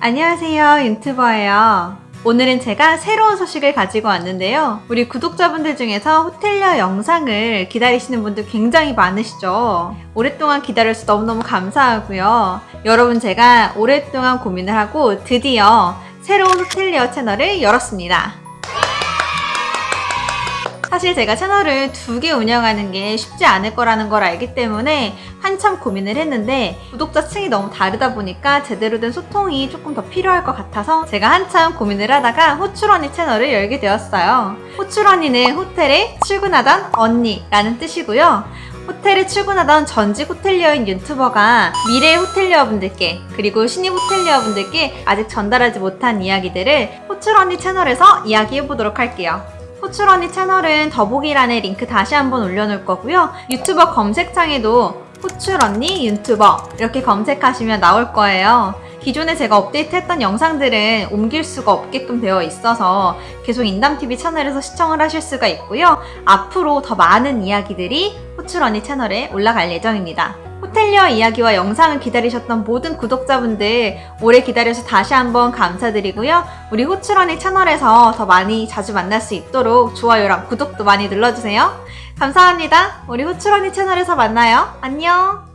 안녕하세요 윤튜버예요. 오늘은 제가 새로운 소식을 가지고 왔는데요. 우리 구독자분들 중에서 호텔리어 영상을 기다리시는 분들 굉장히 많으시죠. 오랫동안 기다려서 너무너무 감사하고요. 여러분 제가 오랫동안 고민을 하고 드디어 새로운 호텔리어 채널을 열었습니다 사실 제가 채널을 두 개 운영하는 게 쉽지 않을 거라는 걸 알기 때문에 한참 고민을 했는데 구독자 층이 너무 다르다 보니까 제대로 된 소통이 조금 더 필요할 것 같아서 제가 한참 고민을 하다가 호출언니 채널을 열게 되었어요. 호출언니는 호텔에 출근하던 언니라는 뜻이고요. 호텔에 출근하던 전직 호텔리어인 유튜버가 미래 호텔리어분들께 그리고 신입 호텔리어분들께 아직 전달하지 못한 이야기들을 호출언니 채널에서 이야기해보도록 할게요. 호출 언니 채널은 더보기란에 링크 다시 한번 올려놓을 거고요. 유튜버 검색창에도 호출 언니 유튜버 이렇게 검색하시면 나올 거예요. 기존에 제가 업데이트했던 영상들은 옮길 수가 없게끔 되어 있어서 계속 인담TV 채널에서 시청을 하실 수가 있고요. 앞으로 더 많은 이야기들이 호출 언니 채널에 올라갈 예정입니다. 호텔리어 이야기와 영상을 기다리셨던 모든 구독자분들 오래 기다려서 다시 한번 감사드리고요. 우리 호출언니 채널에서 더 많이 자주 만날 수 있도록 좋아요랑 구독도 많이 눌러주세요. 감사합니다. 우리 호출언니 채널에서 만나요. 안녕!